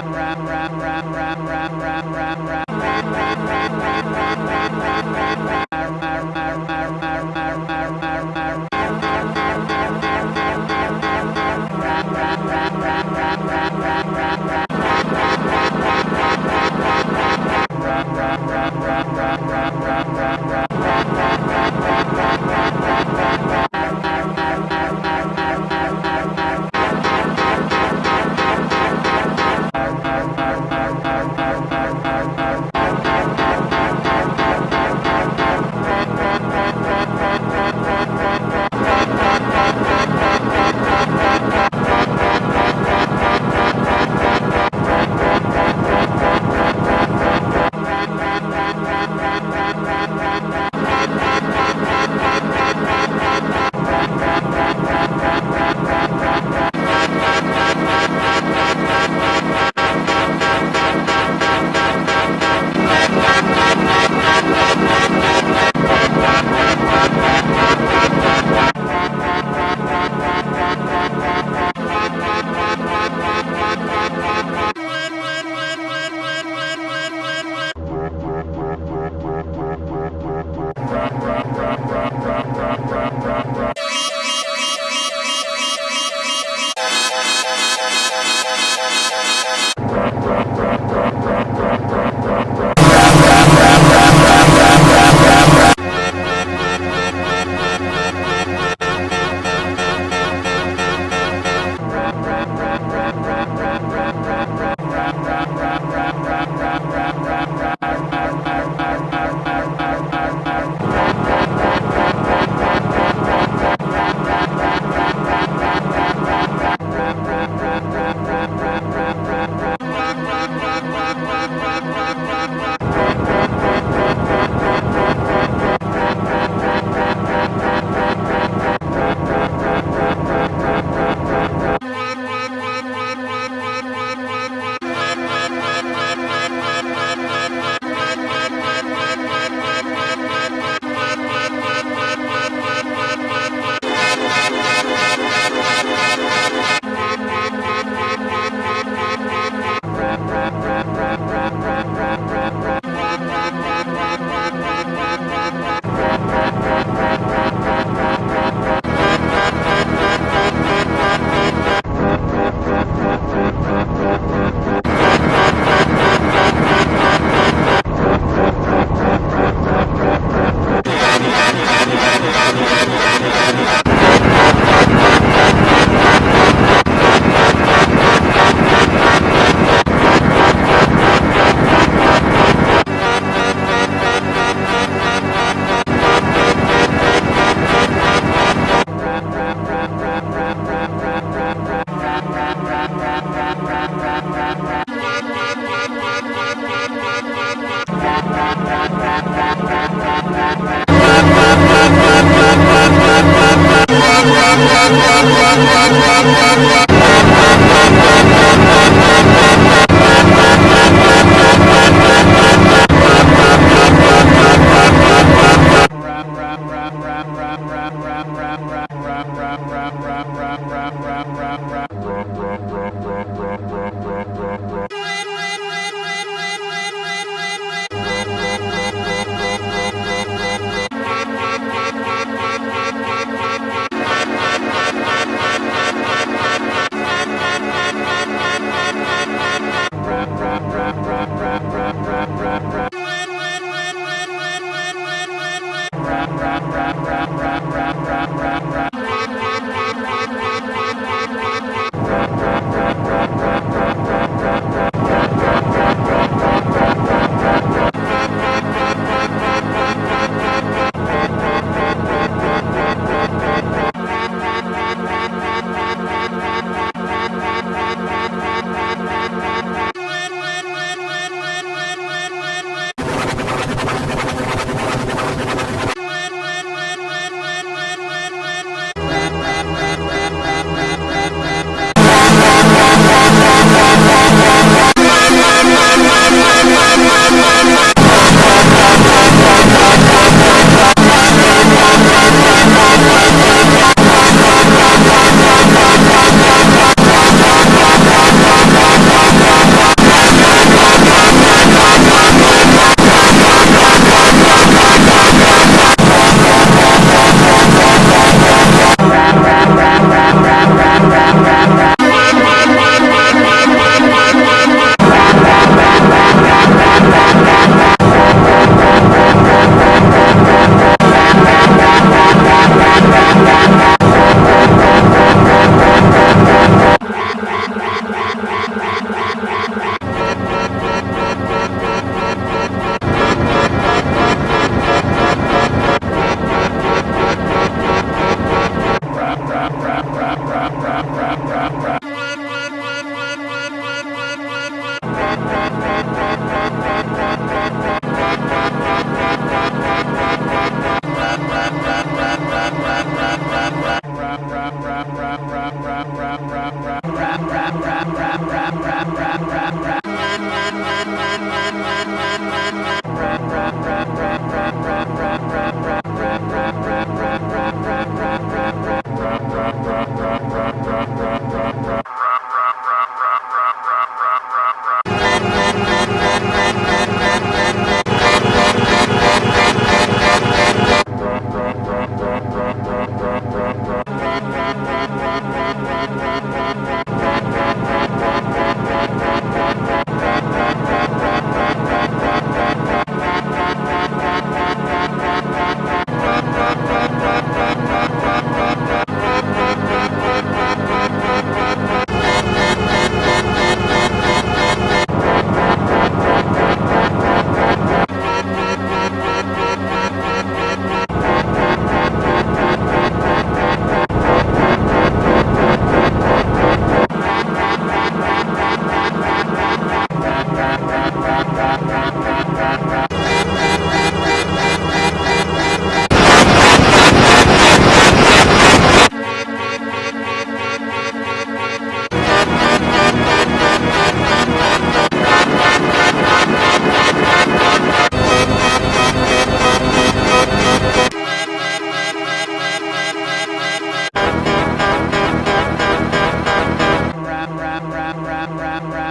Arr, arr, arr,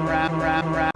rap rap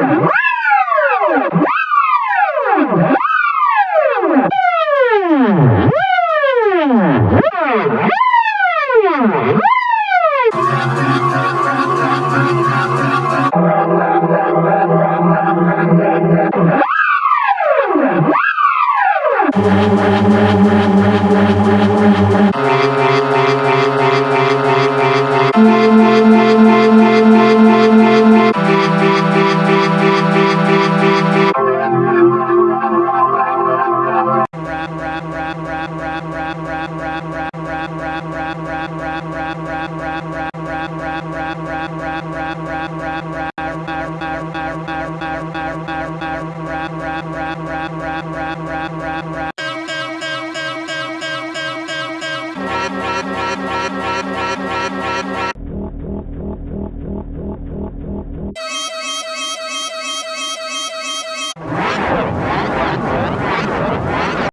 Wow!